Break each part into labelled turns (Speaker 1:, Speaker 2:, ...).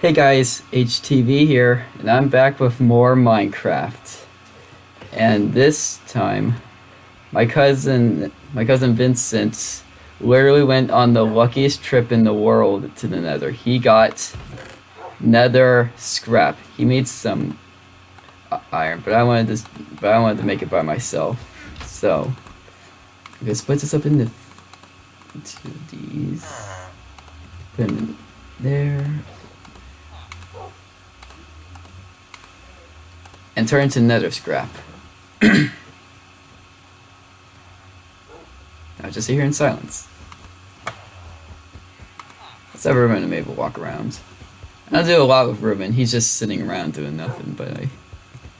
Speaker 1: Hey guys, HTV here, and I'm back with more Minecraft. And this time, my cousin, my cousin Vincent, literally went on the luckiest trip in the world to the Nether. He got Nether scrap. He made some uh, iron, but I wanted this, but I wanted to make it by myself. So, I'm gonna split this up into into these. Put them in there. And turn to nether scrap. now just sit here in silence. Let's have Ruben and Mabel walk around. I do a lot with Ruben. He's just sitting around doing nothing, but I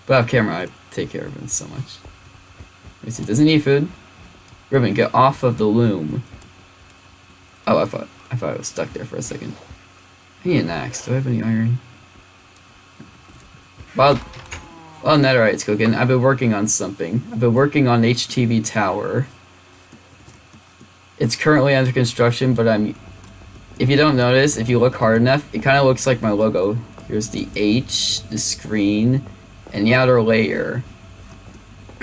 Speaker 1: but off camera I take care of him so much. Me see, doesn't need food? Ruben, get off of the loom. Oh, I thought I thought I was stuck there for a second. I need an axe. Do I have any iron? Oh, well, well, netherite's cooking. I've been working on something. I've been working on HTV Tower. It's currently under construction, but I'm... If you don't notice, if you look hard enough, it kind of looks like my logo. Here's the H, the screen, and the outer layer.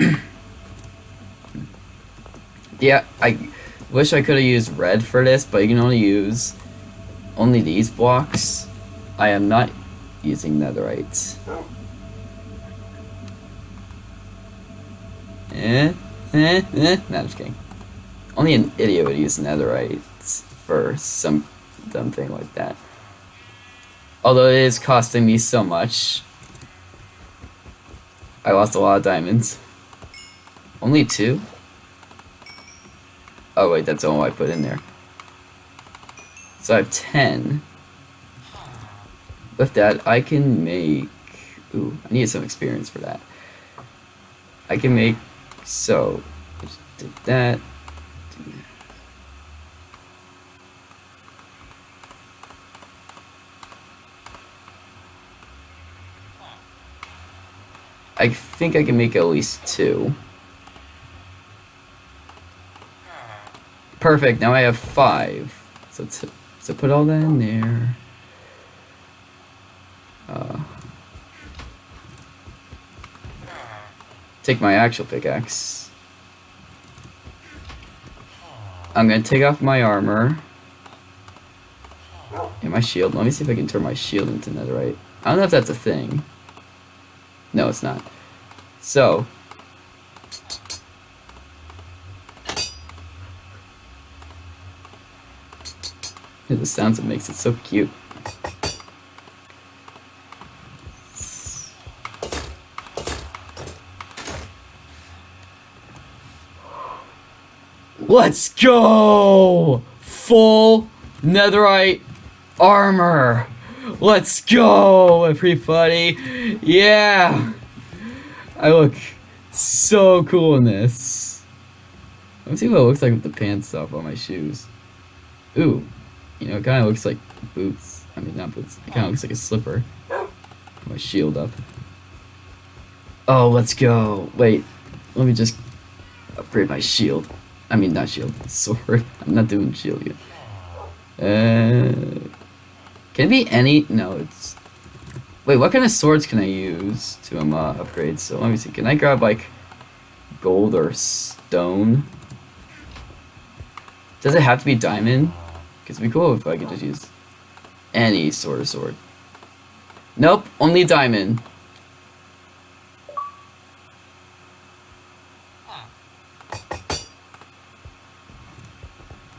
Speaker 1: yeah, I wish I could have used red for this, but you can only use only these blocks. I am not using netherite. Oh. Eh, eh, eh. No, I'm just kidding. Only an idiot would use netherite for some dumb thing like that. Although it is costing me so much. I lost a lot of diamonds. Only two? Oh wait, that's all I put in there. So I have 10. With that, I can make... Ooh, I need some experience for that. I can make so, just did that. I think I can make at least two. Perfect, now I have five. So, so put all that in there. Take my actual pickaxe. I'm gonna take off my armor. And my shield. Let me see if I can turn my shield into netherite. I don't know if that's a thing. No, it's not. So. The sounds it makes it so cute. Let's go! Full netherite armor. Let's go, everybody. Yeah. I look so cool in this. Let me see what it looks like with the pants off on my shoes. Ooh. You know, it kind of looks like boots. I mean, not boots. It kind of looks like a slipper. My shield up. Oh, let's go. Wait. Let me just upgrade my shield. I mean, not shield, sword. I'm not doing shield yet. Uh, can it be any? No, it's. Wait, what kind of swords can I use to um, uh, upgrade? So let me see. Can I grab like gold or stone? Does it have to be diamond? Cause it'd be cool if I could just use any sort of sword. Nope, only diamond.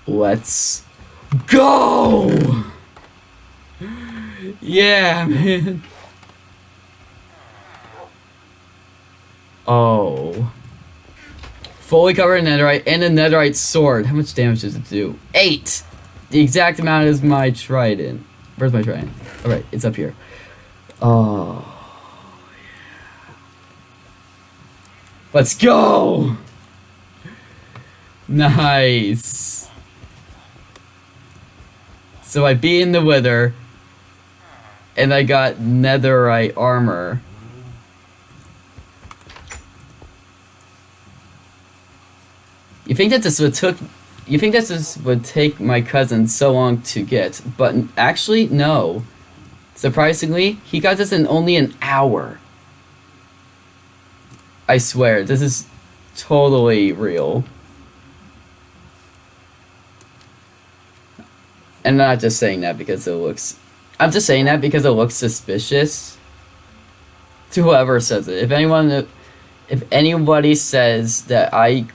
Speaker 1: Let's go! Yeah, man. Oh. Fully covered in netherite and a netherite sword. How much damage does it do? Eight! The exact amount is my trident. Where's my trident? Alright, it's up here. Oh. Yeah. Let's go! Nice. So I beat in the wither, and I got netherite armor. You think that this would took you think that this would take my cousin so long to get, but actually no. Surprisingly, he got this in only an hour. I swear, this is totally real. And I'm not just saying that because it looks. I'm just saying that because it looks suspicious. To whoever says it, if anyone, if anybody says that I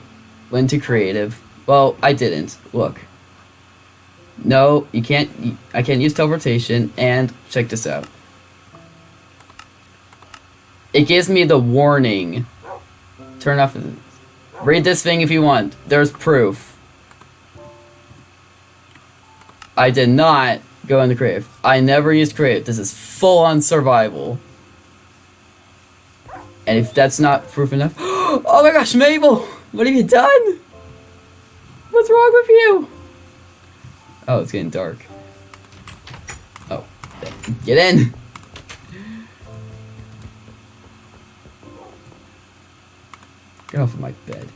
Speaker 1: went to creative, well, I didn't. Look. No, you can't. I can't use teleportation. And check this out. It gives me the warning. Turn off. Read this thing if you want. There's proof. I did not go into creative. I never used creative. This is full on survival. And if that's not proof enough, oh my gosh, Mabel, what have you done? What's wrong with you? Oh, it's getting dark. Oh, get in. Get off of my bed.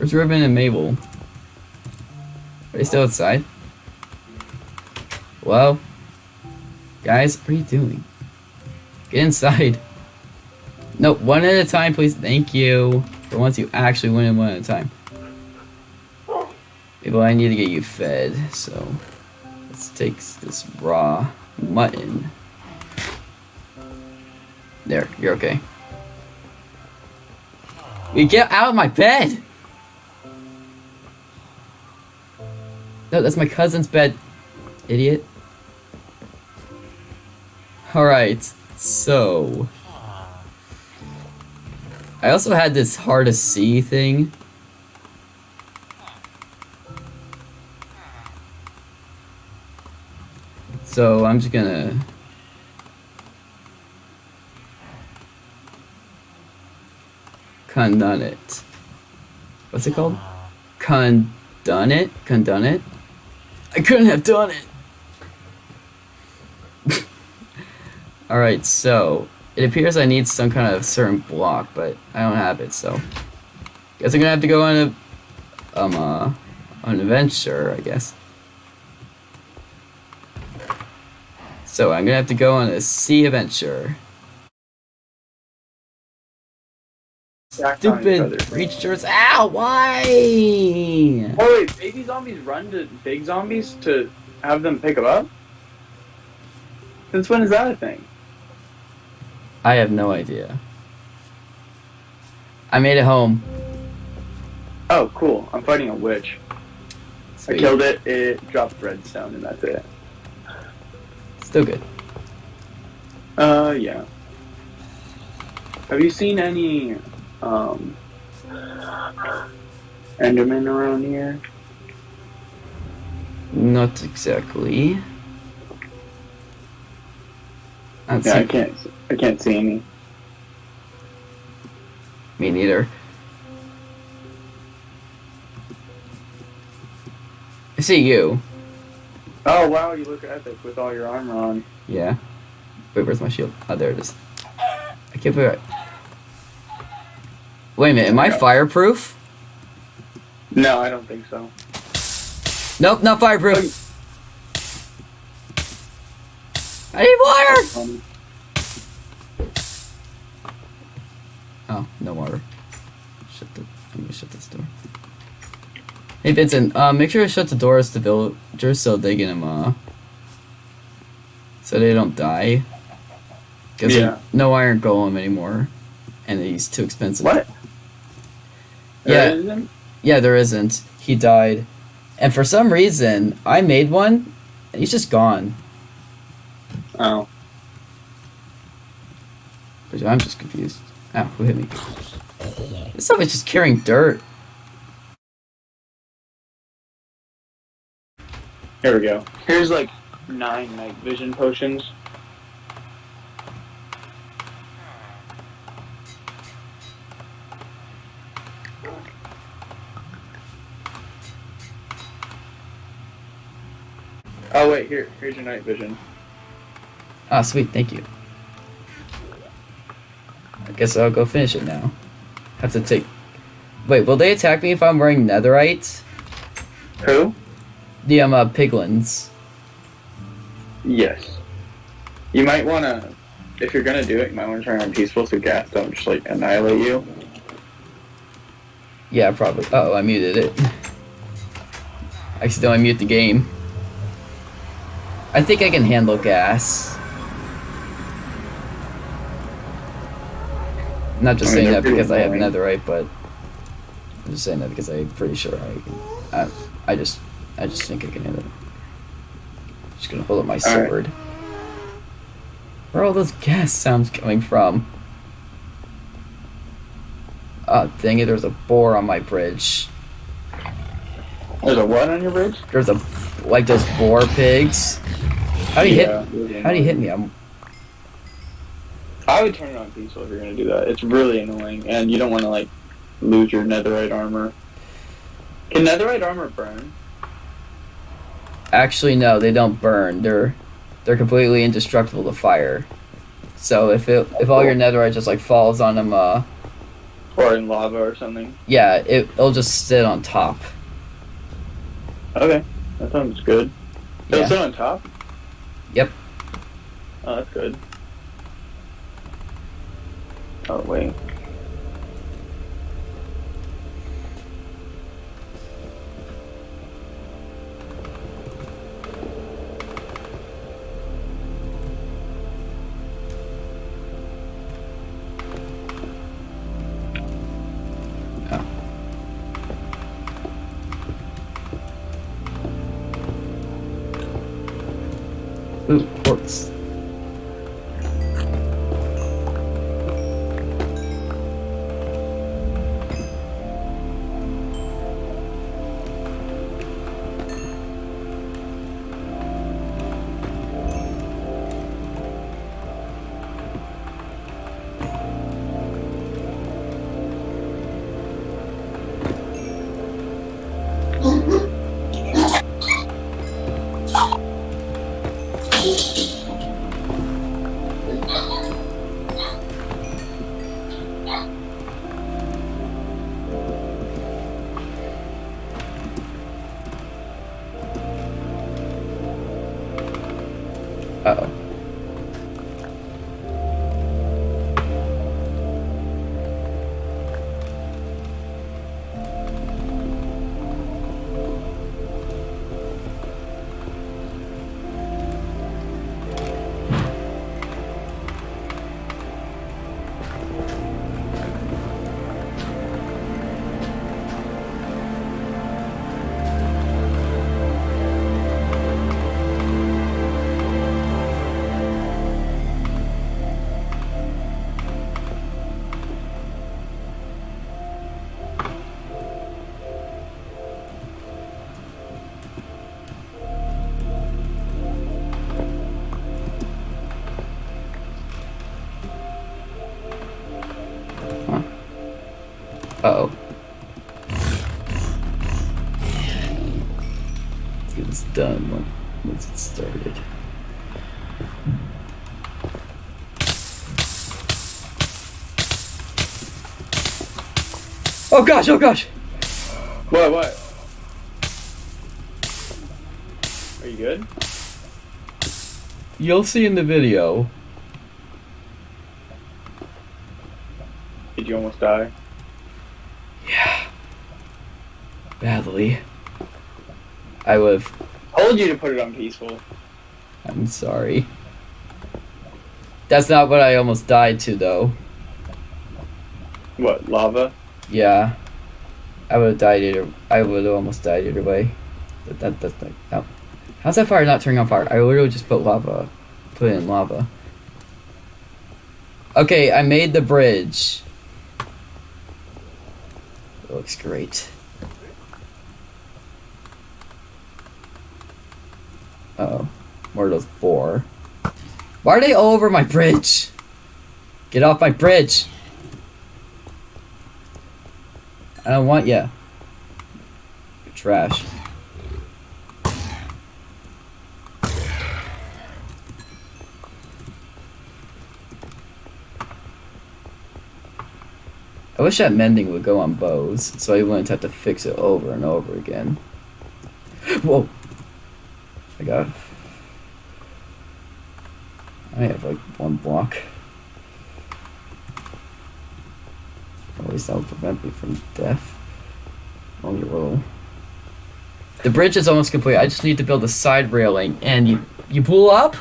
Speaker 1: Where's Ribbon and Mabel? Are they still outside? Well, guys, what are you doing? Get inside. No, one at a time, please. Thank you. For once, you actually win it one at a time. Mabel, I need to get you fed, so let's take this raw mutton. There, you're okay. You get out of my bed! No, that's my cousin's bed, idiot. Alright, so... I also had this hard to see thing. So I'm just gonna... Condone it. What's it called? Condone it? Condone it? I couldn't have done it. Alright, so it appears I need some kind of certain block, but I don't have it, so guess I'm gonna have to go on a um uh an adventure, I guess. So I'm gonna have to go on a sea adventure. Stupid creatures! Ow! Why?
Speaker 2: Oh wait, baby zombies run to big zombies to have them pick them up? Since when is that a thing?
Speaker 1: I have no idea. I made it home.
Speaker 2: Oh, cool. I'm fighting a witch.
Speaker 1: Sweet.
Speaker 2: I killed it, it dropped redstone, and that's it.
Speaker 1: Still good.
Speaker 2: Uh, yeah. Have you seen any, um, Enderman around here?
Speaker 1: Not exactly. I
Speaker 2: Yeah, I can't, I can't see any.
Speaker 1: Me neither. I see you.
Speaker 2: Oh wow, you look epic with all your armor on.
Speaker 1: Yeah. Wait, where's my shield? Oh, there it is. I can't put it. Wait a minute, am I fireproof?
Speaker 2: No, I don't think so.
Speaker 1: Nope, not fireproof. I need water! Oh, no water. Shut the. I'm gonna shut this door. Hey Vincent, uh, make sure to shut the doors to villagers so they can uh, so they don't die. Cause
Speaker 2: Yeah.
Speaker 1: no iron golem anymore, and he's too expensive.
Speaker 2: what?
Speaker 1: Yeah.
Speaker 2: There isn't?
Speaker 1: Yeah, there isn't. He died, and for some reason I made one, and he's just gone.
Speaker 2: Oh.
Speaker 1: Which I'm just confused. Ow, who hit me? This stuff is just carrying dirt.
Speaker 2: Here we go. Here's like nine night vision potions. Oh wait, here, here's your night vision.
Speaker 1: Ah, sweet, thank you. I guess I'll go finish it now. Have to take. Wait, will they attack me if I'm wearing netherite?
Speaker 2: Who?
Speaker 1: The um uh, piglins.
Speaker 2: Yes. You might want to, if you're gonna do it, you might want to turn on peaceful so ghasts don't just like annihilate you.
Speaker 1: Yeah, probably. Oh, I muted it. I accidentally mute the game. I think I can handle ghasts. Not just
Speaker 2: I mean,
Speaker 1: saying that because I have
Speaker 2: pretty
Speaker 1: netherite, but I'm just saying that because I'm pretty sure I can. I, I just, I just think I can handle it. I'm Just gonna hold up my
Speaker 2: right.
Speaker 1: sword. Where are all those ghast sounds coming from? Oh, dang it! There's a boar on my bridge.
Speaker 2: There's a what on your bridge?
Speaker 1: There's a like those boar pigs. How do you
Speaker 2: Yeah,
Speaker 1: hit? How do you hit me? I'm
Speaker 2: I would turn it on peaceful if you're gonna do that. It's really annoying, and you don't want to like lose your netherite armor. Can netherite armor burn?
Speaker 1: actually no, they don't burn. They're they're completely indestructible to fire. So if it if all your netherite just like falls on them, uh,
Speaker 2: Or in lava or something?
Speaker 1: yeah, it it'll just sit on top.
Speaker 2: Okay, that sounds good.
Speaker 1: Yeah.
Speaker 2: sit on top?
Speaker 1: Yep.
Speaker 2: Oh, that's good. Oh, wait.
Speaker 1: Uh oh. Let's done once it started. Oh gosh, oh gosh!
Speaker 2: What, what? Are you good?
Speaker 1: You'll see in the video.
Speaker 2: Did you almost die?
Speaker 1: Yeah. Badly. I would have.
Speaker 2: Told you to put it on peaceful.
Speaker 1: I'm sorry. That's not what I almost died to, though.
Speaker 2: What, lava?
Speaker 1: Yeah. I would have died either. I would have almost died either way. That, that, that, that, no. How's that fire not turning on fire? I literally just put lava. Put it in lava. Okay, I made the bridge. It looks great. Oh. More of those boar. Why are they all over my bridge? Get off my bridge! I don't want ya. You're trash. I wish that mending would go on bows, so I wouldn't have to fix it over and over again. Whoa! I. I have like one block. At least that'll prevent me from death. Only a little. The bridge is almost complete. I just need to build a side railing, and you you pull up.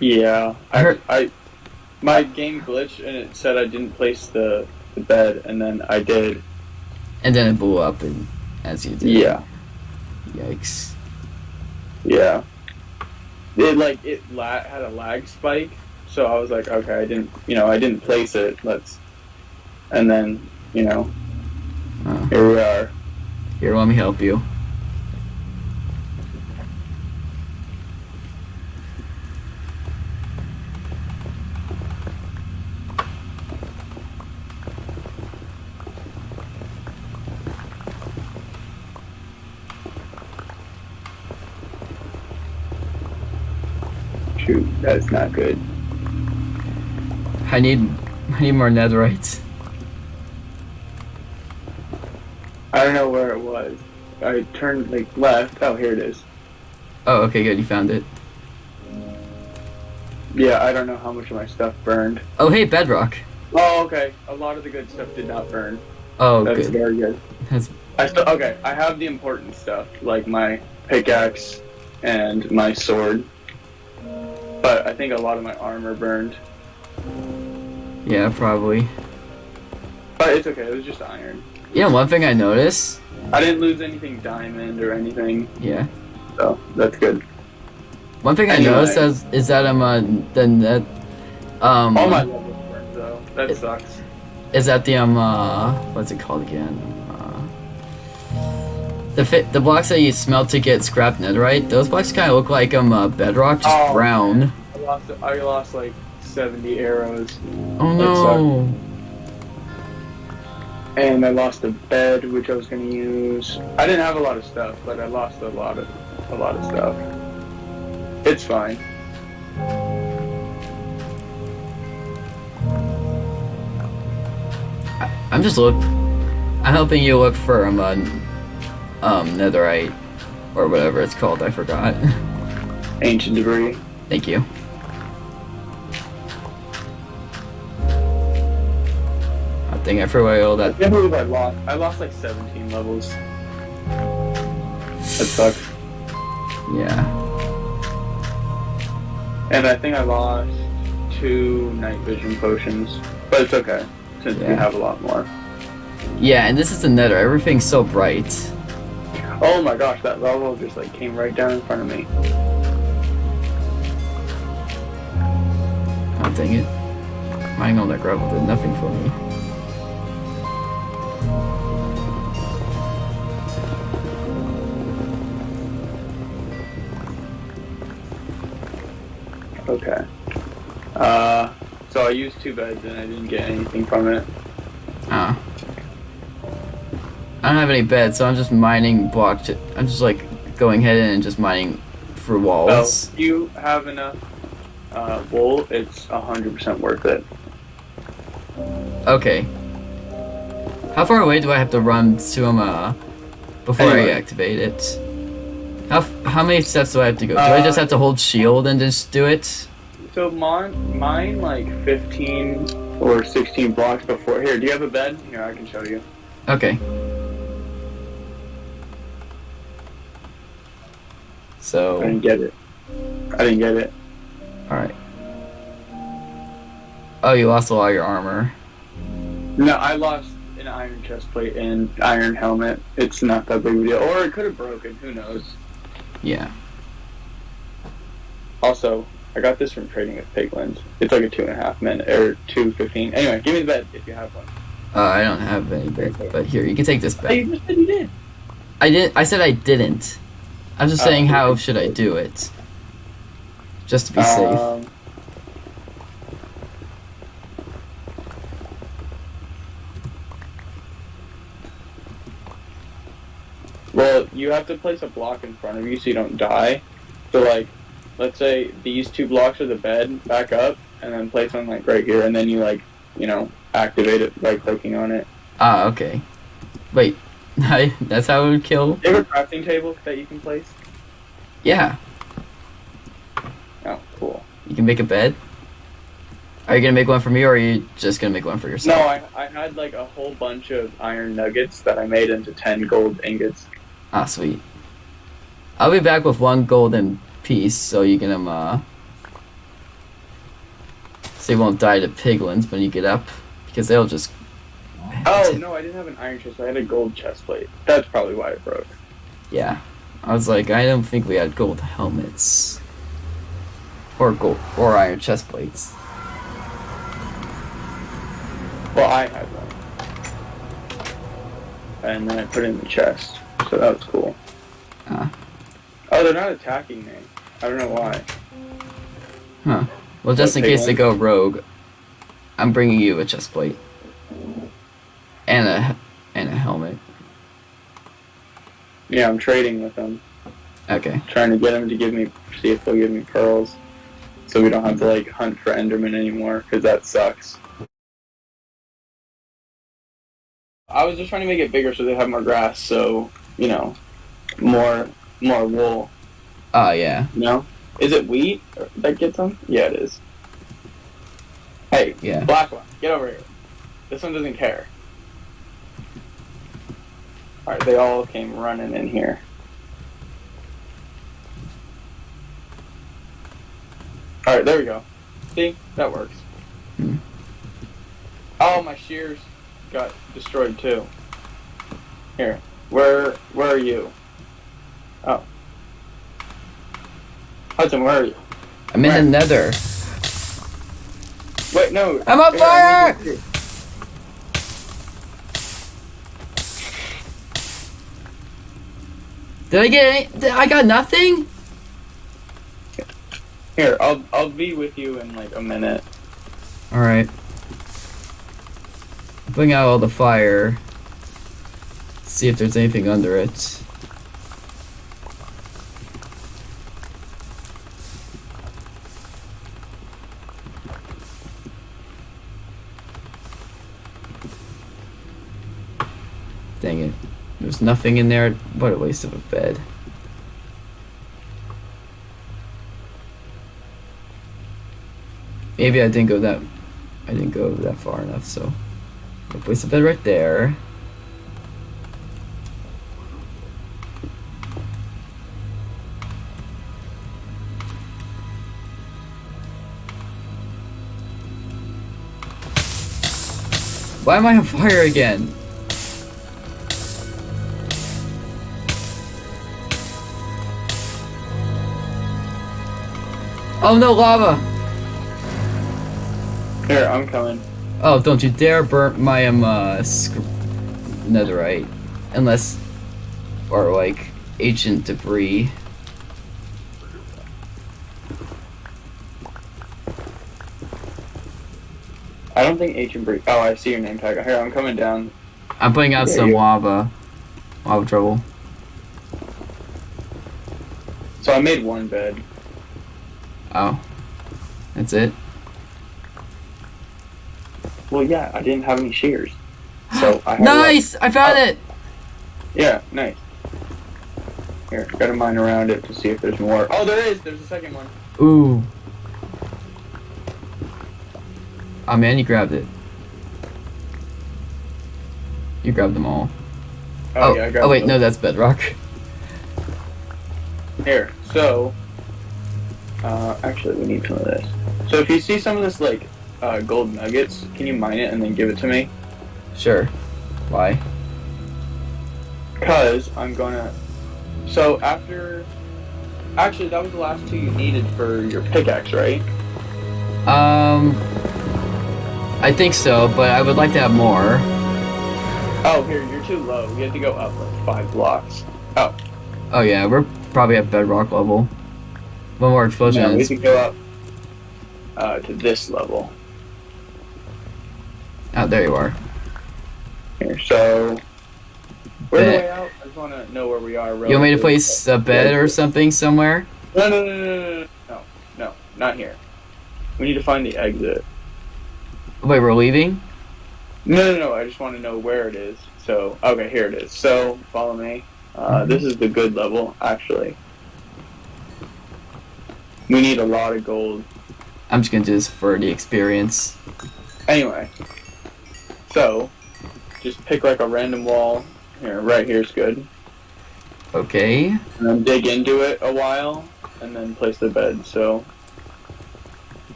Speaker 2: Yeah,
Speaker 1: I
Speaker 2: I
Speaker 1: heard-
Speaker 2: I my game glitched and it said I didn't place the, the bed, and then I did.
Speaker 1: And then it blew up, and as you did.
Speaker 2: Yeah,
Speaker 1: Yikes.
Speaker 2: Yeah. It like it la- had a lag spike, so I was like, okay, I didn't, you know, I didn't place it. Let's, and then you know,
Speaker 1: Oh.
Speaker 2: here we are.
Speaker 1: Here, let me help you.
Speaker 2: That's not good.
Speaker 1: I need I need more netherites.
Speaker 2: I don't know where it was. I turned like left. Oh, here it is.
Speaker 1: Oh, okay, good. You found it.
Speaker 2: Yeah, I don't know how much of my stuff burned.
Speaker 1: Oh, hey, bedrock.
Speaker 2: Oh, okay. A lot of the good stuff did not burn.
Speaker 1: Oh,
Speaker 2: That's
Speaker 1: good.
Speaker 2: very good.
Speaker 1: That's
Speaker 2: I still okay. I have the important stuff like my pickaxe and my sword, but I think a lot of my armor burned.
Speaker 1: yeah, probably.
Speaker 2: But it's okay. It was just iron.
Speaker 1: Yeah, one thing I noticed.
Speaker 2: I didn't lose anything diamond or anything,
Speaker 1: Yeah.
Speaker 2: so that's good.
Speaker 1: One thing I noticed is, is that I'm uh, the net um
Speaker 2: All my levels burned though. That
Speaker 1: It-
Speaker 2: sucks.
Speaker 1: is that the um uh what's it called again? The the blocks that you smelt to get scrap netherite, those blocks kind of look like um uh, bedrock, just
Speaker 2: Oh.
Speaker 1: brown.
Speaker 2: I lost. I lost like seventy arrows,
Speaker 1: Oh no!
Speaker 2: and I lost a bed which I was gonna use. I didn't have a lot of stuff, but I lost a lot of a lot of stuff. It's fine.
Speaker 1: I'm just look. I'm helping you look for um uh, um netherite or whatever it's called. I forgot.
Speaker 2: Ancient debris.
Speaker 1: Thank you. I think I forgot all that.
Speaker 2: I can't believe I lost. I lost like 17 levels. That sucks.
Speaker 1: Yeah.
Speaker 2: And I think I lost two night vision potions, but it's okay since we have a lot more.
Speaker 1: Yeah, and this is the nether. Everything's so bright.
Speaker 2: Oh my gosh, that level just like came right down in front of me.
Speaker 1: Oh dang it. Mining all that gravel did nothing for me.
Speaker 2: Okay. Uh, so I used two beds and I didn't get anything from it.
Speaker 1: I don't have any beds, so I'm just mining blocks. I'm just like going ahead and just mining for walls.
Speaker 2: if you have enough uh, wool, it's 100% worth it.
Speaker 1: Okay. How far away do I have to run to um uh, before I activate it? How f- how many steps do I have to go? Do I just
Speaker 2: Uh,
Speaker 1: have to hold shield and just do it?
Speaker 2: So mine, mine like 15 or 16 blocks before. Here, do you have a bed? Here, I can show you.
Speaker 1: Okay.
Speaker 2: I didn't get it. I didn't get it.
Speaker 1: alright. Oh, you lost a lot of your armor.
Speaker 2: No, I lost an iron chest plate and iron helmet. It's not that big of a deal. Or it could have broken. Who knows?
Speaker 1: Yeah.
Speaker 2: Also, I got this from trading with Piglins. It's like a two and a half minute or two fifteen. Anyway, give me the bed if you have one.
Speaker 1: Uh, I don't have any bed, but here, you can take this bed.
Speaker 2: you just said you did.
Speaker 1: I didn't. I said I didn't. I'm just saying, how should I do it? Just to be safe.
Speaker 2: Um, well, you have to place a block in front of you so you don't die. So, like, let's say these two blocks are the bed, back up, and then place one like right here, and then you like, you know, activate it by clicking on it.
Speaker 1: Ah, okay. Wait, that's how it would kill.
Speaker 2: You have a crafting table that you can place?
Speaker 1: Yeah,
Speaker 2: Oh, cool.
Speaker 1: you can make a bed. Are you gonna make one for me, or are you just gonna make one for yourself? No?
Speaker 2: I, I had like a whole bunch of iron nuggets that I made into 10 gold ingots.
Speaker 1: Ah, sweet. I'll be back with one golden piece, so you can um uh, so you won't die to piglins when you get up, because they'll just.
Speaker 2: Oh, no, I didn't have an iron chest. I had a gold chest plate. That's probably why it broke.
Speaker 1: Yeah, I was like, I don't think we had gold helmets, or gold or iron chest plates.
Speaker 2: Well, I had one. And then I put it in the chest. So that was cool.
Speaker 1: Ah.
Speaker 2: Oh, they're not attacking me. I don't know why. Huh.
Speaker 1: Well, just in case they go rogue, I'm bringing you a chest plate and a and a helmet.
Speaker 2: Yeah, I'm trading with them.
Speaker 1: Okay.
Speaker 2: Trying to get them to give me, see if they'll give me pearls. So we don't have to, like, hunt for Enderman anymore, because that sucks. I was just trying to make it bigger so they have more grass, so, you know, more, more wool.
Speaker 1: Oh yeah.
Speaker 2: You know? Is it wheat that gets them? Yeah, it is. Hey,
Speaker 1: Yeah.
Speaker 2: black one, get over here. This one doesn't care. Alright, they all came running in here. Alright, there we go. See? That works.
Speaker 1: Hmm.
Speaker 2: Oh, my shears got destroyed too. Here. Where where are you? Oh. Hudson, where are you?
Speaker 1: I'm in the nether.
Speaker 2: Wait, no.
Speaker 1: I'm on
Speaker 2: Here,
Speaker 1: fire! Did I get any? I got nothing?
Speaker 2: Here, I'll I'll be with you in like a minute.
Speaker 1: Alright. Bring out all the fire. See if there's anything under it. Nothing in there. What a waste of a bed. Maybe I didn't go that I didn't go that far enough, so I'll place bed right there. Why am I on fire again? Oh no, lava!
Speaker 2: Here, I'm coming.
Speaker 1: Oh, don't you dare burn my um uh, netherite, unless, or like ancient debris.
Speaker 2: I don't think ancient Bree. Oh, I see your name tag. Here, I'm coming down.
Speaker 1: I'm putting out
Speaker 2: There
Speaker 1: some
Speaker 2: you-
Speaker 1: lava, lava trouble.
Speaker 2: So I made one bed.
Speaker 1: Oh, that's it.
Speaker 2: Well, yeah, I didn't have any shears. So I had
Speaker 1: Nice! I found
Speaker 2: Oh.
Speaker 1: it.
Speaker 2: Yeah, nice. Here, gotta mine around it to see if there's more. Oh, there is. There's a second one.
Speaker 1: Ooh. Oh man, you grabbed it. You grabbed them all.
Speaker 2: Oh,
Speaker 1: Oh,
Speaker 2: yeah, I oh, grabbed
Speaker 1: oh wait,
Speaker 2: those.
Speaker 1: no, that's bedrock.
Speaker 2: Here, so. Uh, actually, we need some of this. So if you see some of this, like, uh, gold nuggets, can you mine it and then give it to me?
Speaker 1: Sure. Why?
Speaker 2: Because I'm gonna. So after. Actually, that was the last two you needed for your pickaxe, right?
Speaker 1: Um, I think so, but I would like to have more.
Speaker 2: Oh, here, you're too low. You have to go up like five blocks.
Speaker 1: Oh. Oh yeah, we're probably at bedrock level. What more explosion? Yeah,
Speaker 2: we can go up uh, to this level.
Speaker 1: Oh, there you are.
Speaker 2: Here, so we're the way out. I just want to know where we are.
Speaker 1: You want me to place a bed or something somewhere?
Speaker 2: No, no, no, no, no, no, no, not here. We need to find the exit.
Speaker 1: Wait, we're leaving?
Speaker 2: No, no, no. I just want to know where it is. So, okay, here it is. So, follow me. Uh, mm-hmm. this is the good level, actually. We need a lot of gold.
Speaker 1: I'm just gonna do this for the experience.
Speaker 2: Anyway, so just pick like a random wall. Here, right here's good.
Speaker 1: Okay.
Speaker 2: And then dig into it a while, and then place the bed. So,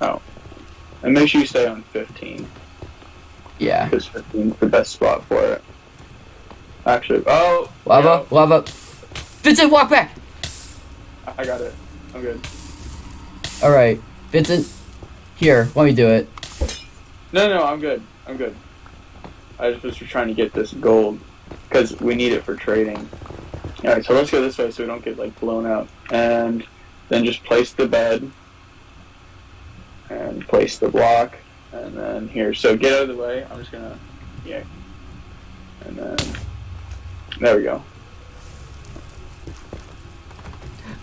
Speaker 2: oh, and make sure you stay on 15
Speaker 1: Yeah.
Speaker 2: because 15 is the best spot for it. Actually, oh,
Speaker 1: Lava, lava. Vincent, walk back!
Speaker 2: I got it. I'm good.
Speaker 1: Alright. Vincent, here, let me do it.
Speaker 2: No, no, I'm good. I'm good. I just was trying to get this gold because we need it for trading. All right, so let's go this way so we don't get like blown out, and then just place the bed and place the block, and then here. So get out of the way. I'm just gonna, yeah, and then there we go.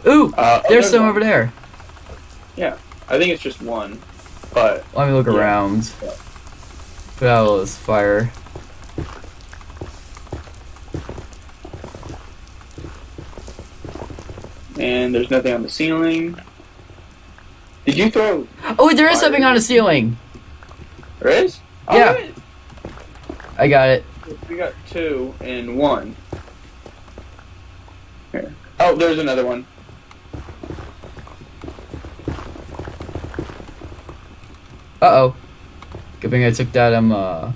Speaker 1: Ooh!
Speaker 2: Uh, oh,
Speaker 1: There's some
Speaker 2: one.
Speaker 1: over there.
Speaker 2: Yeah, I think it's just one, but
Speaker 1: Let me look
Speaker 2: Yeah.
Speaker 1: around.
Speaker 2: Yeah.
Speaker 1: Put out all this fire.
Speaker 2: and there's nothing on the ceiling. Did you throw?
Speaker 1: Oh, there is something on the ceiling!
Speaker 2: There is.
Speaker 1: Yeah.
Speaker 2: Alright.
Speaker 1: I got it.
Speaker 2: We got two and one. Here. Oh, there's another one.
Speaker 1: Uh oh. Good thing I took that um uh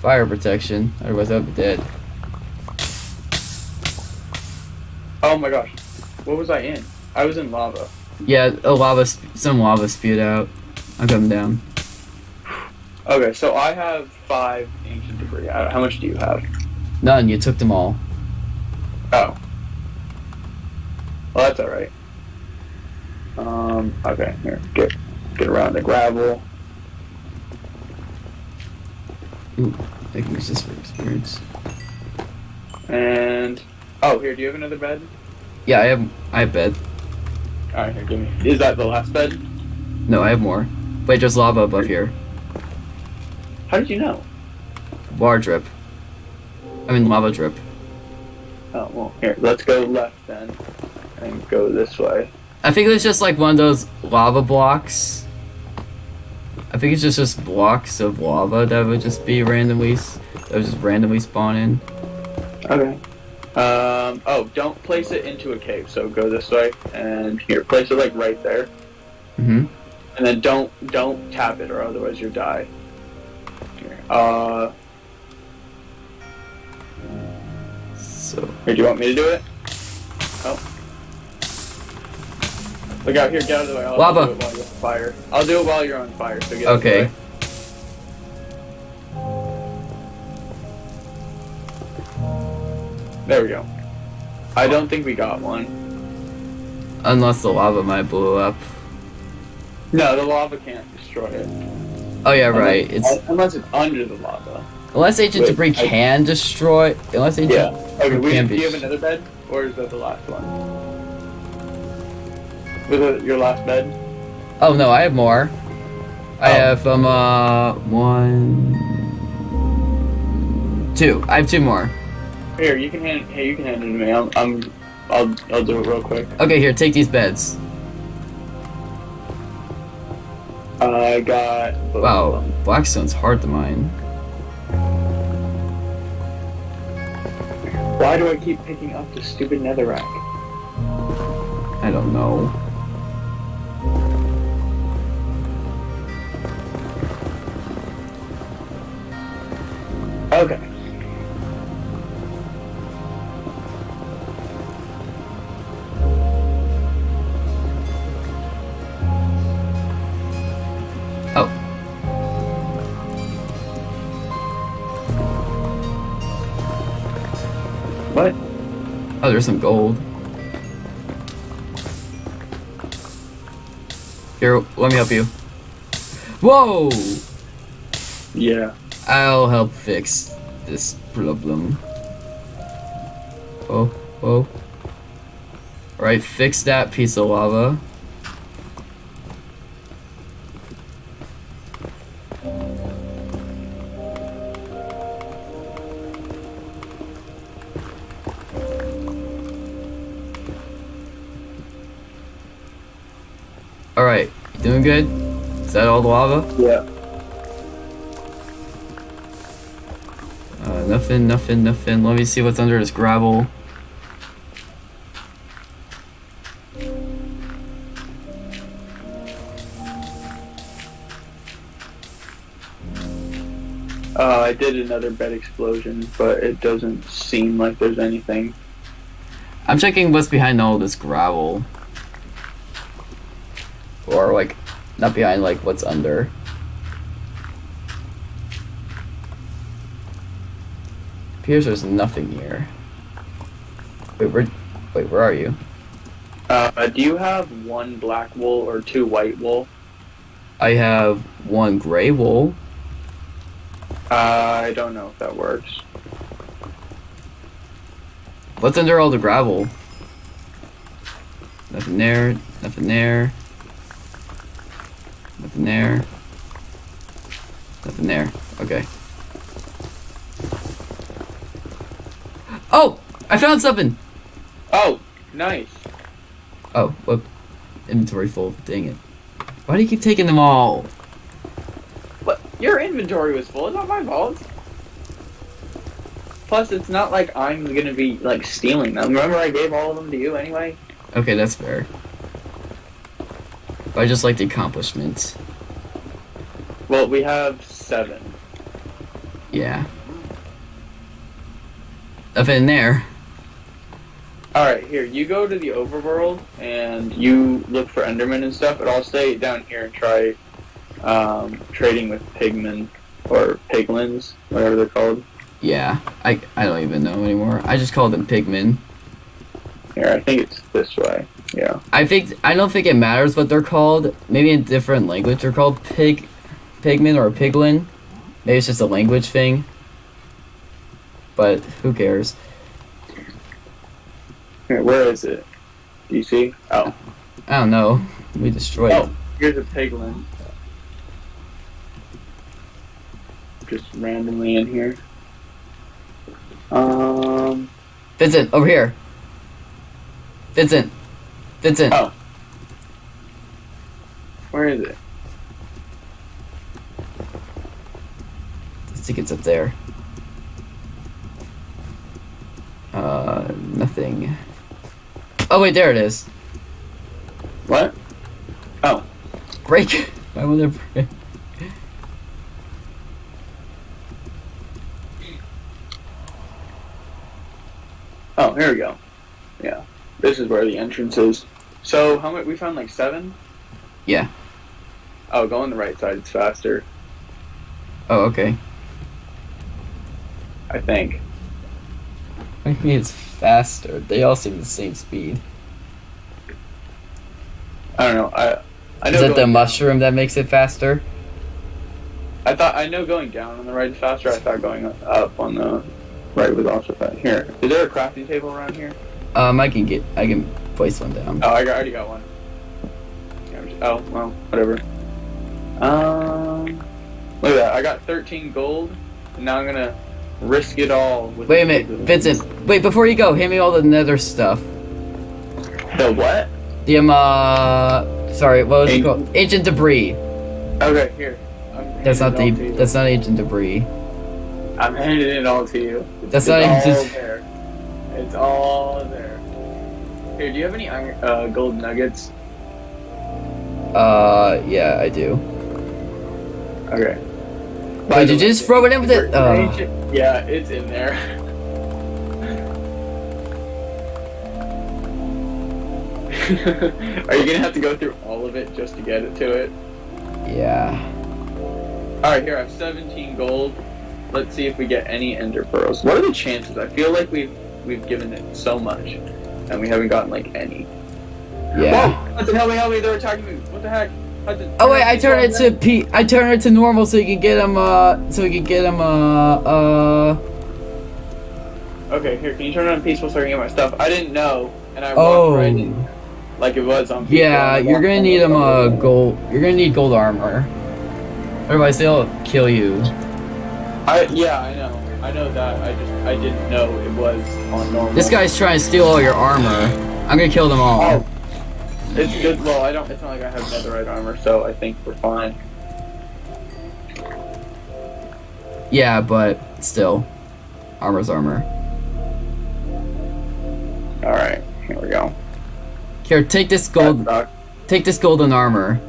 Speaker 1: fire protection. Otherwise I'd be dead.
Speaker 2: Oh my gosh. What was I in? I was in lava.
Speaker 1: Yeah, a lava, sp- some lava spewed out. I'm coming down.
Speaker 2: Okay, so I have five ancient debris. Uh, How much do you have?
Speaker 1: None. You took them all.
Speaker 2: Oh. Well, that's alright. Um, okay, here. Get, get around the gravel.
Speaker 1: I can use this for experience.
Speaker 2: And, oh, here, do you have another bed?
Speaker 1: Yeah, I have. I have bed.
Speaker 2: Alright, here, give me. Is that the last bed?
Speaker 1: No, I have more. Wait, there's lava above here.
Speaker 2: How did you know?
Speaker 1: Water drip. I mean lava drip.
Speaker 2: Oh, well, here, let's go left then. And go this way.
Speaker 1: I think it was just like one of those lava blocks. I think it's just just blocks of lava that would just be randomly that would just randomly spawn in.
Speaker 2: Okay. Um, oh, don't place it into a cave, so go this way, and here, place it like right there.
Speaker 1: Mm-hmm.
Speaker 2: And then don't, don't tap it, or otherwise you'll die. Here, uh,
Speaker 1: So
Speaker 2: here, do you want me to do it? Look out here, get out of the way. I'll,
Speaker 1: Lava.
Speaker 2: Do it while you're on fire. I'll do it while you're on fire, so get of the
Speaker 1: okay.
Speaker 2: There we go. I don't think we got one.
Speaker 1: Unless the lava might blow up.
Speaker 2: No, the lava can't destroy it.
Speaker 1: Oh yeah, right.
Speaker 2: Unless,
Speaker 1: It's
Speaker 2: unless it's under the lava.
Speaker 1: unless Agent
Speaker 2: Wait,
Speaker 1: debris
Speaker 2: I-
Speaker 1: can destroy. Unless ancient.
Speaker 2: Yeah. Okay. We, do you have another bed, or is that the last one? Was it your last bed?
Speaker 1: Oh no, I have more. I
Speaker 2: Oh.
Speaker 1: have um uh one, two. I have two more.
Speaker 2: Here, you can hand. Hey, you can hand it to me. I'm. I'm I'll. I'll do it real quick.
Speaker 1: Okay, here, take these beds.
Speaker 2: I got.
Speaker 1: Wow, blackstone's hard to mine.
Speaker 2: Why do I keep picking up the stupid netherrack?
Speaker 1: I don't know. Oh, there's some gold. Here, let me help you. Whoa!
Speaker 2: Yeah.
Speaker 1: I'll help fix this problem. Oh, oh. Alright, fix that piece of lava. Good? Is that all the lava?
Speaker 2: Yeah.
Speaker 1: Uh, nothing, nothing, nothing. Let me see what's under this gravel.
Speaker 2: Uh, I did another bed explosion, but it doesn't seem like there's anything.
Speaker 1: I'm checking what's behind all this gravel. Or like, not behind, like what's under. Appears there's nothing here. Wait, where? Wait, where are you?
Speaker 2: Uh, do you have one black wool or two white wool?
Speaker 1: I have one gray wool.
Speaker 2: Uh, I don't know if that works.
Speaker 1: What's under all the gravel? Nothing there. Nothing there. Nothing there. Nothing there. Okay. Oh! I found something!
Speaker 2: Oh, nice.
Speaker 1: Oh, whoop. Inventory full. Dang it. Why do you keep taking them all?
Speaker 2: But your inventory was full. It's not my fault. Plus, it's not like I'm gonna be like stealing them. Remember, I gave all of them to you anyway.
Speaker 1: Okay, that's fair. But I just like the accomplishments.
Speaker 2: Well, we have seven.
Speaker 1: Yeah. Nothing in there.
Speaker 2: All right, here you go to the overworld and you look for Enderman and stuff, but I'll stay down here and try um, trading with pigmen or piglins, whatever they're called.
Speaker 1: Yeah, I I don't even know anymore. I just call them pigmen.
Speaker 2: Here, I think it's this way. Yeah.
Speaker 1: I think I don't think it matters what they're called. Maybe in different language they're called pig, pigmen or a piglin. Maybe it's just a language thing. But who cares?
Speaker 2: Where is it? Do you see? Oh,
Speaker 1: I don't know. We destroyed
Speaker 2: oh,
Speaker 1: it.
Speaker 2: here's a piglin. Just randomly in here. Um.
Speaker 1: Vincent, over here. Vincent. Vincent.
Speaker 2: Oh. Where is it?
Speaker 1: It's up there. Uh, nothing. Oh wait, there it is.
Speaker 2: What? Oh.
Speaker 1: Break. Why would there break?
Speaker 2: Oh, here we go. Yeah. This is where the entrance is. So, how much? We found like seven?
Speaker 1: Yeah.
Speaker 2: Oh, go on the right side. It's faster,
Speaker 1: Oh, okay.
Speaker 2: I think.
Speaker 1: I mean, it's faster. They all seem the same speed.
Speaker 2: I don't know. I I know.
Speaker 1: Is it the mushroom that makes it faster?
Speaker 2: I thought I know going down on the right is faster. I thought going up on the right was also fast. Here, is there a crafting table around here?
Speaker 1: Um, I can get, I can place one down.
Speaker 2: Oh, I already got one. Yeah, I'm just- oh, well, whatever. Um, look at that. I got 13 gold, and now I'm gonna risk it all. With
Speaker 1: Wait a minute, Vincent. Wait, before you go, hand me all the nether stuff.
Speaker 2: The what?
Speaker 1: The um, uh, sorry, what was it
Speaker 2: Ancient-
Speaker 1: called? Ancient debris.
Speaker 2: Okay, here.
Speaker 1: That's not the,
Speaker 2: it all to you.
Speaker 1: that's not ancient debris.
Speaker 2: I'm handing it all to you.
Speaker 1: That's
Speaker 2: it's
Speaker 1: not
Speaker 2: all there. It's all there. Here, do you have any uh, gold nuggets?
Speaker 1: Uh, yeah, I do.
Speaker 2: Okay.
Speaker 1: Wait, did you just throw it in with it? Uh,
Speaker 2: yeah, it's in there. Are you gonna have to go through all of it just to get it to it?
Speaker 1: yeah.
Speaker 2: Alright, here I have 17 gold. Let's see if we get any ender pearls. What are the chances? I feel like we've we've given it so much and we haven't gotten like any.
Speaker 1: Yeah.
Speaker 2: Whoa! Hudson, help me, help me, they're attacking me. What the heck?
Speaker 1: Oh wait, I
Speaker 2: turn
Speaker 1: turned it to P. I turned it to normal so you can get him. Uh, so you can get him. Uh, uh.
Speaker 2: Okay, here, can you turn it on peaceful so I can get my stuff? I didn't know, and I
Speaker 1: Oh.
Speaker 2: walked right in like it was on peaceful.
Speaker 1: Yeah, you're gonna need him. Uh, gold. You're gonna need gold armor. Otherwise, they'll kill you.
Speaker 2: I yeah, I know. I know that. I just I didn't know it was on normal.
Speaker 1: This guy's trying to steal all your armor. I'm gonna kill them all.
Speaker 2: Oh. It's good. Well, I don't. It's not like I have netherite armor, so I think we're fine.
Speaker 1: Yeah, but still, armor's armor.
Speaker 2: All right, here we go.
Speaker 1: Here, take this gold. Take this golden armor.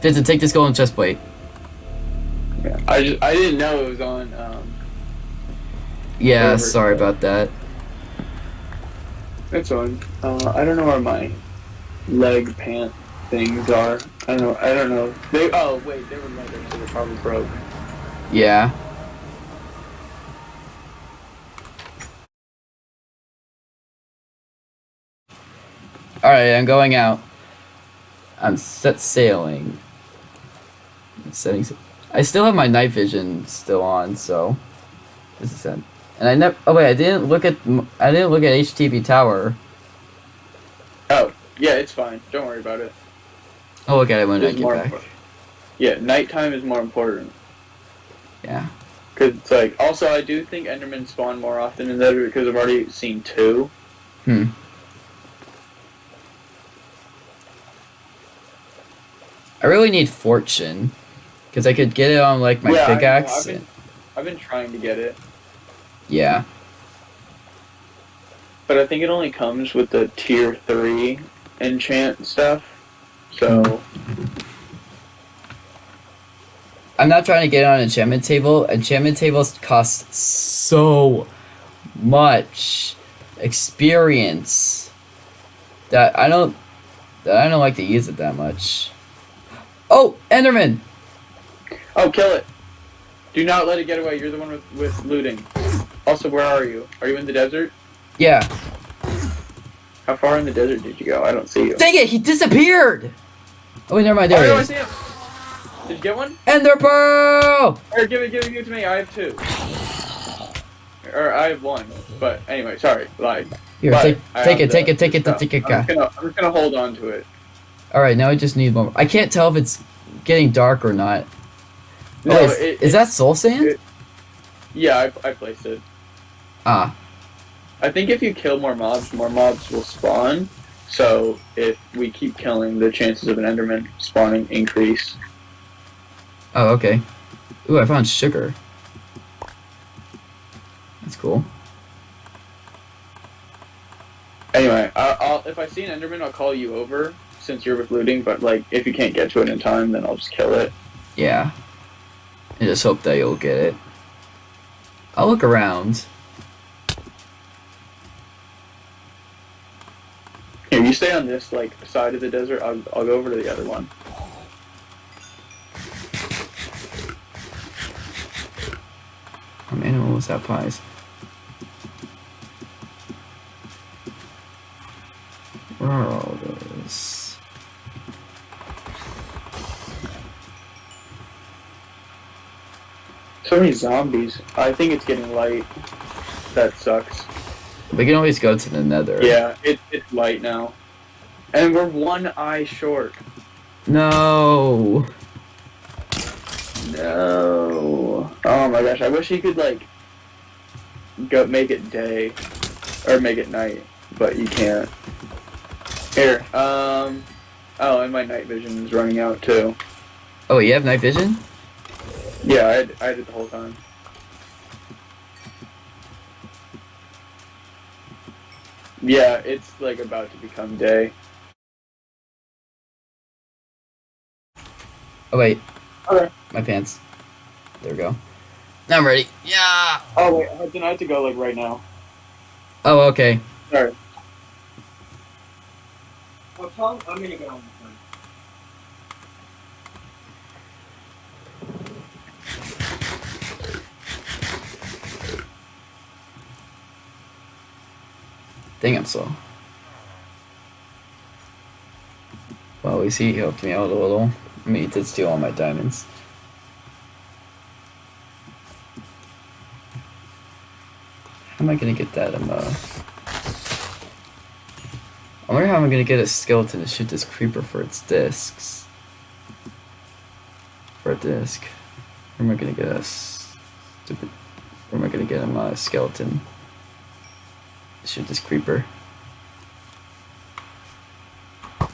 Speaker 1: Vincent, take this golden chest plate.
Speaker 2: Yeah, I just I didn't know it was on. Um,
Speaker 1: Yeah, sorry about that.
Speaker 2: It's on. Uh, I don't know where my leg pant things are. I don't know. I don't know. They. Oh wait, they were leather, so they're probably broke.
Speaker 1: Yeah. Alright, I'm going out. I'm set sailing. I'm setting. I still have my night vision still on, so this is it. And I never. Oh wait, I didn't look at. I didn't look at HTB Tower.
Speaker 2: Oh yeah, it's fine. Don't worry about it.
Speaker 1: I'll look at it when I get back.
Speaker 2: important. Yeah, nighttime is more important.
Speaker 1: Yeah.
Speaker 2: Cause it's like also I do think Endermen spawn more often in Nether because I've already seen two.
Speaker 1: Hmm. I really need fortune, because I could get it on like my
Speaker 2: Yeah, I
Speaker 1: pickaxe.
Speaker 2: I've been- I've been trying to get it,
Speaker 1: Yeah.
Speaker 2: but I think it only comes with the tier three enchant stuff. So
Speaker 1: I'm not trying to get on enchantment table. Enchantment tables cost so much experience that I don't that I don't like to use it that much. Oh, Enderman!
Speaker 2: oh, kill it! Do not let it get away. You're the one with with looting. Also, where are you? Are you in the desert?
Speaker 1: Yeah.
Speaker 2: How far in the desert did you go? I don't see you.
Speaker 1: Dang it, he disappeared! Oh wait, never mind, there
Speaker 2: oh, no, I see him. Did you get one?
Speaker 1: Ender Pearl!
Speaker 2: Or give it, give it, give it to me. I have two. Or I have one. But anyway, sorry. Like,
Speaker 1: Here,
Speaker 2: but
Speaker 1: take,
Speaker 2: I
Speaker 1: take it, take it, take it, take it.
Speaker 2: I'm just, gonna, I'm just gonna hold on to it.
Speaker 1: Alright, now I just need one. I can't tell if it's getting dark or not.
Speaker 2: No,
Speaker 1: oh, is,
Speaker 2: it,
Speaker 1: is that soul sand?
Speaker 2: it- Yeah, I, I placed it.
Speaker 1: Ah,
Speaker 2: I think if you kill more mobs, more mobs will spawn. So if we keep killing, the chances of an Enderman spawning increase.
Speaker 1: oh, okay. Ooh, I found sugar. That's cool.
Speaker 2: Anyway, I, I'll if I see an Enderman, I'll call you over since you're with looting. But like, if you can't get to it in time, then I'll just kill it.
Speaker 1: Yeah. I just hope that you'll get it. I'll look around.
Speaker 2: Here, you stay on this like side of the desert. I'll I'll go over to the other one.
Speaker 1: I'm what was that pies? Where are all those?
Speaker 2: So many zombies. I think it's getting light. That sucks.
Speaker 1: We can always go to the nether.
Speaker 2: Yeah, it, it's light now. And we're one eye short.
Speaker 1: No.
Speaker 2: No. Oh my gosh, I wish he could like go make it day or make it night, but you can't. Here, um oh, and my night vision is running out too.
Speaker 1: Oh, you have night vision?
Speaker 2: Yeah, I I it the whole time. Yeah, it's like about to become day.
Speaker 1: Oh wait.
Speaker 2: Okay.
Speaker 1: My pants. There we go. Now I'm ready. Yeah.
Speaker 2: Oh wait, Hudson, I have to go like right now.
Speaker 1: Oh, okay.
Speaker 2: Sorry.
Speaker 3: Well, Tom, I'm gonna go
Speaker 1: Dang, I'm slow. Well, we see he helped me out a little. I mean, he did steal all my diamonds. How am I gonna get that? I'm, uh... I wonder how I'm gonna get a skeleton to shoot this creeper for its discs. For a disc. Where am I gonna get a stupid... Where am I gonna get a skeleton? shoot this creeper. I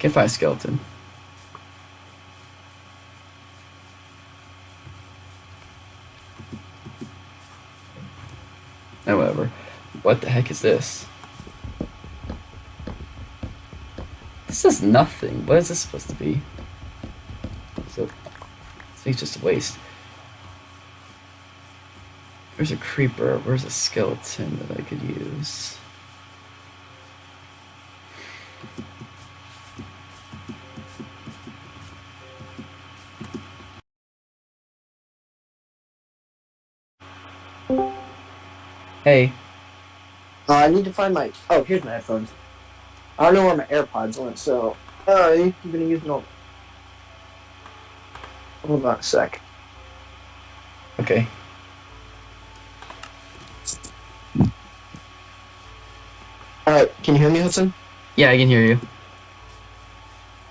Speaker 1: can find a skeleton. Ah, However, what the heck is this? This is nothing. What is this supposed to be? Thing's just a waste. There's a creeper. Where's a skeleton that I could use? Hey,
Speaker 4: Uh, I need to find my. Oh, here's my headphones. I don't know where my AirPods went, so. Uh, I'm gonna use them. Hold on a sec.
Speaker 1: okay.
Speaker 4: Alright, can you hear me, Hudson?
Speaker 1: Yeah, I can hear you.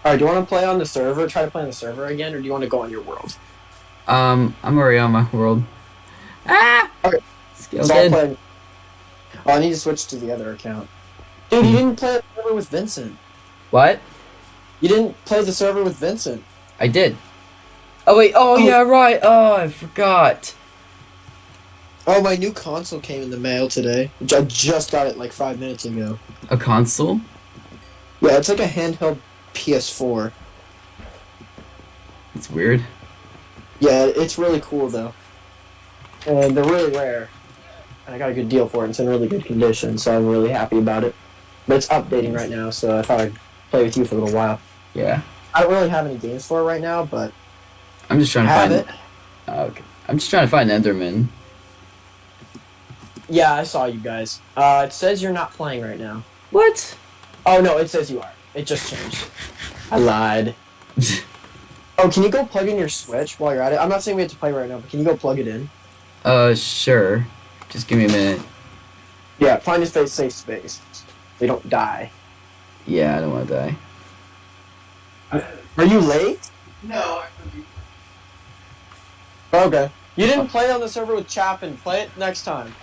Speaker 4: Alright, do you want to play on the server? Try to play on the server again, or do you want to go on your world?
Speaker 1: Um, I'm already on my world. Ah!
Speaker 4: Okay. So play. Oh, I need to switch to the other account. Dude, you didn't play the server with Vincent.
Speaker 1: What?
Speaker 4: You didn't play the server with Vincent.
Speaker 1: I did. Oh wait. Oh,
Speaker 4: Oh.
Speaker 1: yeah, right. Oh, I forgot.
Speaker 4: Oh, my new console came in the mail today. I just got it like five minutes ago.
Speaker 1: A console?
Speaker 4: Yeah, it's like a handheld PS4.
Speaker 1: It's weird.
Speaker 4: Yeah, it's really cool though. And they're really rare. And I got a good deal for it. It's in really good condition, so I'm really happy about it. But it's updating right now, so I thought I'd play with you for a little while.
Speaker 1: Yeah.
Speaker 4: I don't really have any games for it right now, but
Speaker 1: I'm just trying to
Speaker 4: have
Speaker 1: find.
Speaker 4: it.
Speaker 1: Oh, okay. I'm just trying to find Enderman.
Speaker 4: Yeah, I saw you guys. Uh, it says you're not playing right now.
Speaker 1: What?
Speaker 4: Oh no, it says you are. It just changed. I lied. Oh, can you go plug in your Switch while you're at it? I'm not saying we have to play right now, but can you go plug it in?
Speaker 1: uh, sure. Just give me a minute.
Speaker 4: Yeah, find a space, safe space. They don't die.
Speaker 1: Yeah, I don't want to die.
Speaker 4: Are you late?
Speaker 3: No.
Speaker 4: Okay. You didn't play on the server with Chapin. Play it next time.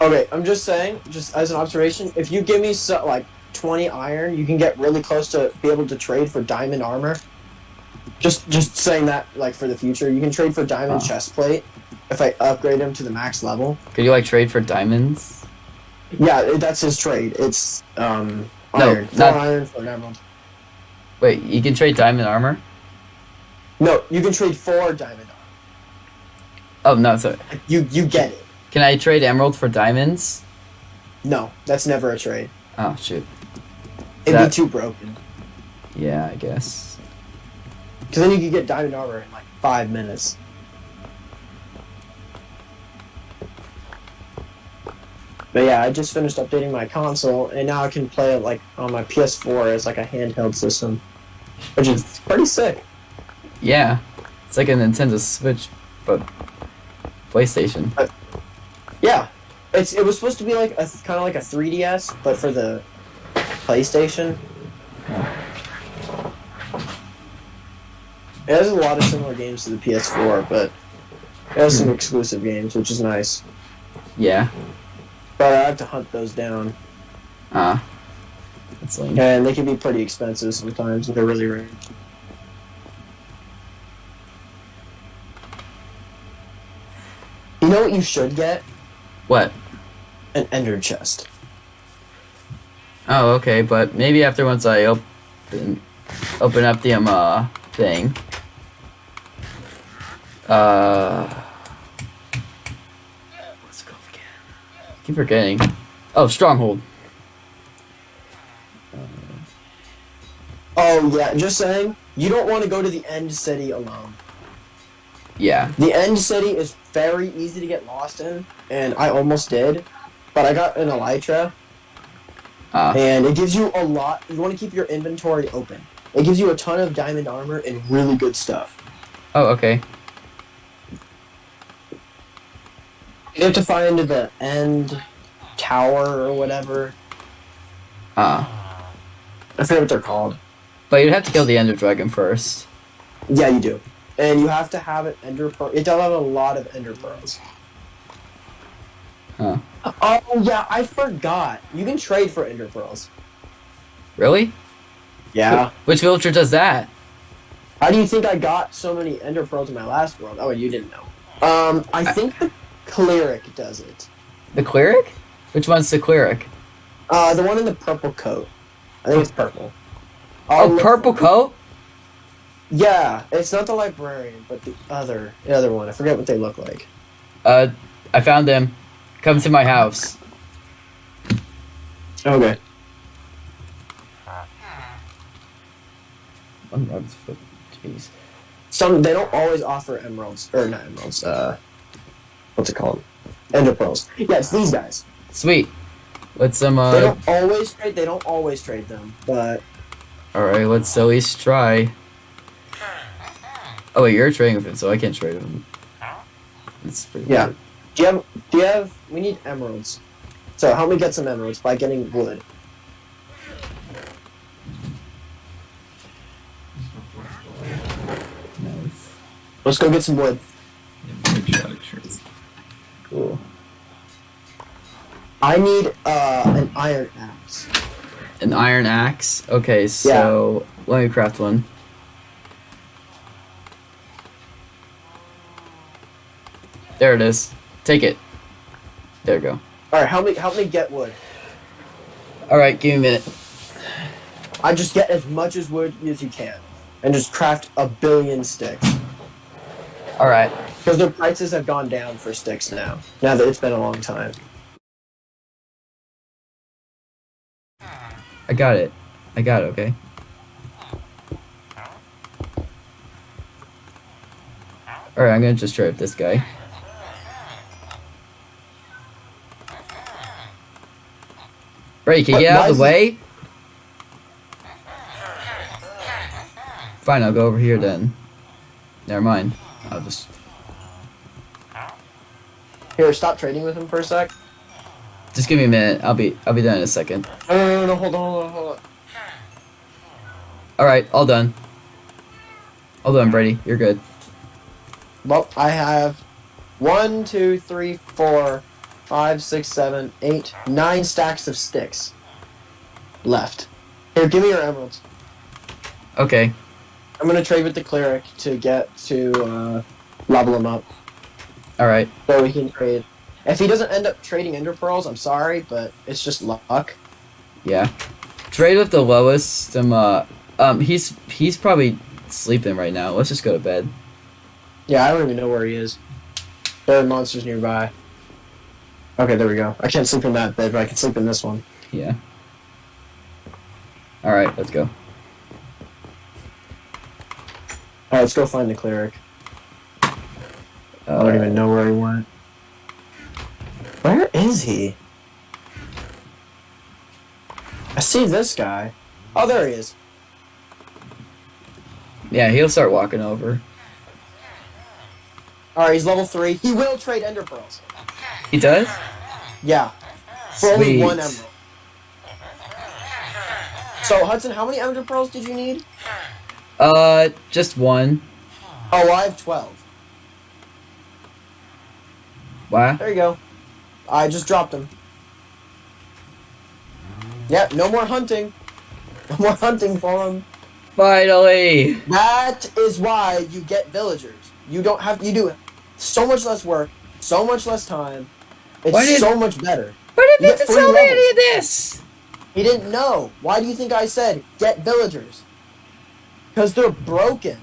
Speaker 4: Okay, I'm just saying, just as an observation, if you give me so, like 20 iron, you can get really close to be able to trade for diamond armor. Just just saying that like for the future, you can trade for diamond
Speaker 1: Huh.
Speaker 4: chest plate if I upgrade him to the max level.
Speaker 1: Could you like trade for diamonds?
Speaker 4: Yeah, that's his trade. It's um
Speaker 1: No,
Speaker 4: iron. Four
Speaker 1: not-
Speaker 4: iron for an emerald.
Speaker 1: Wait, you can trade diamond armor?
Speaker 4: No, you can trade four diamond.
Speaker 1: Oh no, sorry.
Speaker 4: You you get it.
Speaker 1: Can I trade emerald for diamonds?
Speaker 4: No, that's never a trade.
Speaker 1: Oh shoot.
Speaker 4: It'd
Speaker 1: That-
Speaker 4: be too broken.
Speaker 1: Yeah, I guess.
Speaker 4: Because then you could get diamond armor in like five minutes. But yeah, I just finished updating my console, and now I can play it like on my PS4 as like a handheld system, which is pretty sick.
Speaker 1: Yeah. It's like a Nintendo Switch, but PlayStation.
Speaker 4: Uh, yeah, it's it was supposed to be like a kind of like a 3DS, but for the PlayStation. It has a lot of similar games to the PS4, but it has some hmm. exclusive games, which is nice.
Speaker 1: Yeah.
Speaker 4: But I have to hunt those down,
Speaker 1: Ah. That's lame.
Speaker 4: and they can be pretty expensive sometimes if they're really rare. You know what you should get?
Speaker 1: What?
Speaker 4: An ender chest.
Speaker 1: Oh, okay, but maybe after once I open open up the um uh thing. Uh what's it called again? I keep forgetting. Oh, stronghold.
Speaker 4: Oh yeah, just saying. You don't want to go to the end city alone.
Speaker 1: Yeah.
Speaker 4: The end city is very easy to get lost in, and I almost did, but I got an elytra,
Speaker 1: Ah.
Speaker 4: and it gives you a lot. You want to keep your inventory open. It gives you a ton of diamond armor and really good stuff.
Speaker 1: Oh, okay.
Speaker 4: You have to find the end tower or whatever.
Speaker 1: Ah.
Speaker 4: I forget what they're called.
Speaker 1: But you'd have to kill the Ender Dragon first.
Speaker 4: Yeah, you do. and you have to have an ender pearl. It does have a lot of ender pearls.
Speaker 1: Huh.
Speaker 4: Oh yeah, I forgot. You can trade for ender pearls.
Speaker 1: Really?
Speaker 4: Yeah.
Speaker 1: Which villager does that?
Speaker 4: How do you think I got so many ender pearls in my last world? Oh, you didn't know. Um, I
Speaker 1: I-
Speaker 4: think the cleric does it.
Speaker 1: The cleric? Which one's the cleric?
Speaker 4: Uh, the one in the purple coat. I think it's purple.
Speaker 1: Oh,
Speaker 4: I'll look
Speaker 1: purple coat?
Speaker 4: Yeah, it's not the librarian, but the other, the other one. I forget what they look like.
Speaker 1: Uh, I found them. Come to my house.
Speaker 4: Okay.
Speaker 1: One foot. Jeez.
Speaker 4: Some they don't always offer emeralds or not emeralds. Uh, what's it called? Ender pearls. Yeah, it's these guys.
Speaker 1: Sweet. Let's um
Speaker 4: They
Speaker 1: uh.
Speaker 4: don't always trade. They don't always trade them, but
Speaker 1: All right, let's at least try. Oh wait, you're trading with him, so I can't trade with him. That's pretty
Speaker 4: Yeah.
Speaker 1: weird.
Speaker 4: do you have? Do you have? We need emeralds. So help me get some emeralds by getting wood. Let's go get some wood.
Speaker 1: Cool.
Speaker 4: I need uh an iron axe.
Speaker 1: An iron axe. Okay, so let me craft one. There it is. Take it. There we go.
Speaker 4: All right, help me help me get wood.
Speaker 1: All right, give me a minute.
Speaker 4: I just get as much as wood as you can, and just craft a billion sticks.
Speaker 1: All right.
Speaker 4: Because the prices have gone down for sticks now. Now that it's been a long time.
Speaker 1: I got it. I got it. Okay. All right, I'm gonna just try with this guy. Brady, can you get out of the way? Fine, I'll go over here then. Never mind. I'll just.
Speaker 4: Here, stop trading with him for a sec.
Speaker 1: Just give me a minute. I'll be. I'll be done in a second.
Speaker 4: No, no, no, no, hold on, hold on, hold on.
Speaker 1: All right, all done. All done, Brady. You're good.
Speaker 4: Well, I have one, two, three, four, five, six, seven, eight, nine stacks of sticks left. Here, give me your emeralds.
Speaker 1: Okay.
Speaker 4: I'm gonna trade with the cleric to get to uh, level him up,
Speaker 1: All right.
Speaker 4: so we can trade. If he doesn't end up trading ender pearls, I'm sorry, but it's just luck.
Speaker 1: Yeah. Trade with the lowest. Um. Uh, um. He's he's probably sleeping right now. Let's just go to bed.
Speaker 4: Yeah, I don't even know where he is. There are monsters nearby. Okay, there we go. I can't sleep in that bed, but I can sleep in this one.
Speaker 1: Yeah. All right. Let's go.
Speaker 4: Alright, let's go find the cleric.
Speaker 1: Uh,
Speaker 4: I don't even know where he went. Where is he? I see this guy. Oh, there he is.
Speaker 1: Yeah, he'll start walking over.
Speaker 4: Alright, he's level 3. He will trade ender pearls.
Speaker 1: He does.
Speaker 4: Yeah. For only one emerald. So, Hudson, how many ender pearls did you need?
Speaker 1: Uh, just one.
Speaker 4: Oh, I have 12.
Speaker 1: Wow.
Speaker 4: There you go. I just dropped them. Yep, no more hunting. No more hunting for them.
Speaker 1: Finally.
Speaker 4: That is why you get villagers. You don't have you do so much less work, so much less time. It's
Speaker 1: Why did-
Speaker 4: so much better.
Speaker 1: But
Speaker 4: You
Speaker 1: it
Speaker 4: get
Speaker 1: didn't tell me any of this.
Speaker 4: He didn't know. Why do you think I said get villagers? Because they're broken.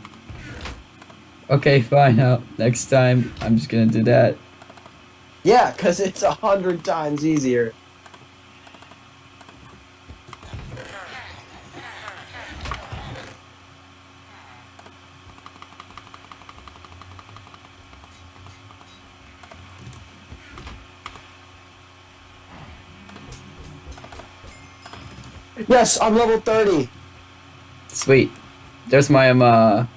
Speaker 1: Okay, fine. Now, next time, I'm just gonna do that.
Speaker 4: Yeah, because it's a hundred times easier. Yes, I'm level 30.
Speaker 1: Sweet. There's my um uh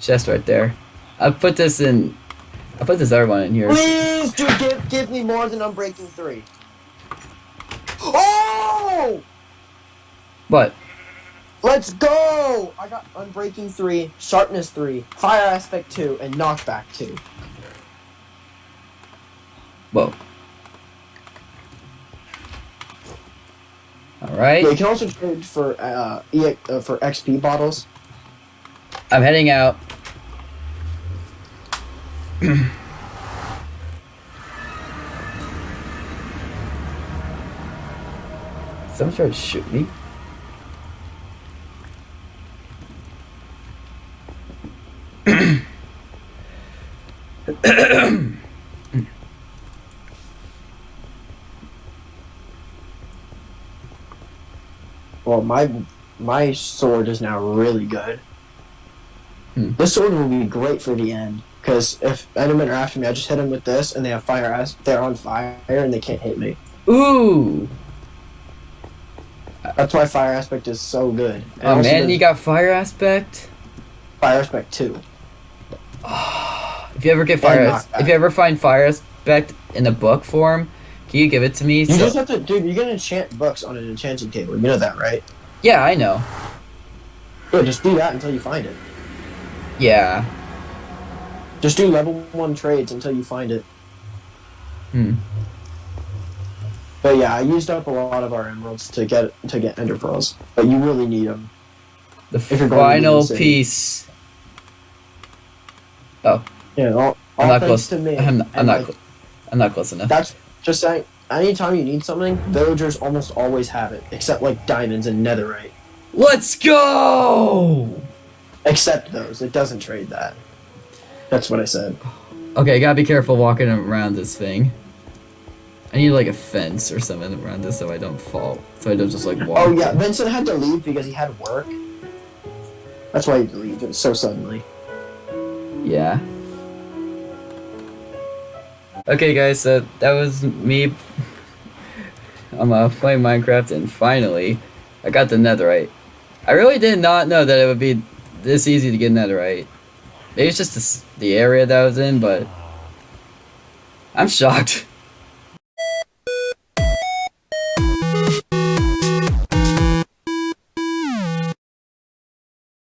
Speaker 1: chest right there. I put this in. I put this other one in here.
Speaker 4: Please do give, give me more than Unbreaking 3. Oh!
Speaker 1: What?
Speaker 4: Let's go! I got Unbreaking 3, Sharpness 3, Fire Aspect 2, and Knockback 2.
Speaker 1: Whoa. All
Speaker 4: Yeah, you can also trade for uh, e- uh for XP bottles.
Speaker 1: I'm heading out. Someone tried to shoot me.
Speaker 4: Well, my my sword is now really good.
Speaker 1: Hmm.
Speaker 4: This sword will be great for the end because if Endermen are after me, I just hit them with this, and they have fire. As they're on fire, and they can't hit me.
Speaker 1: Ooh!
Speaker 4: That's why fire aspect is so good. And
Speaker 1: Oh man, you got fire aspect.
Speaker 4: fire aspect too.
Speaker 1: If you ever get fire, as- if you ever find fire aspect in a book form, can you give it to me?
Speaker 4: You
Speaker 1: So-
Speaker 4: just have to, dude. You can enchant books on an enchanting table. You know that, right?
Speaker 1: yeah, I know.
Speaker 4: Yeah, just do that until you find it.
Speaker 1: Yeah.
Speaker 4: Just do level one trades until you find it.
Speaker 1: Hmm.
Speaker 4: But yeah, I used up a lot of our emeralds to get to get ender pearls. But you really need them.
Speaker 1: The
Speaker 4: If you're going to
Speaker 1: final piece.
Speaker 4: Yeah, all, all
Speaker 1: I'm not close.
Speaker 4: to me.
Speaker 1: I'm, I'm not.
Speaker 4: like,
Speaker 1: I'm not close enough.
Speaker 4: That's just saying. Anytime you need something, villagers almost always have it, except like diamonds and netherite.
Speaker 1: Let's go!
Speaker 4: Except those, it doesn't trade that. That's what I said.
Speaker 1: Okay, gotta be careful walking around this thing. I need like a fence or something around this so I don't fall. So I don't just like walk.
Speaker 4: Oh yeah, Vincent had to leave because he had work. That's why he had to leave. It was so suddenly.
Speaker 1: Yeah. Okay, guys, so that was me. I'm uh, playing Minecraft, and finally, I got the netherite. I really did not know that it would be this easy to get netherite. Maybe it's just the, the area that I was in, but I'm shocked.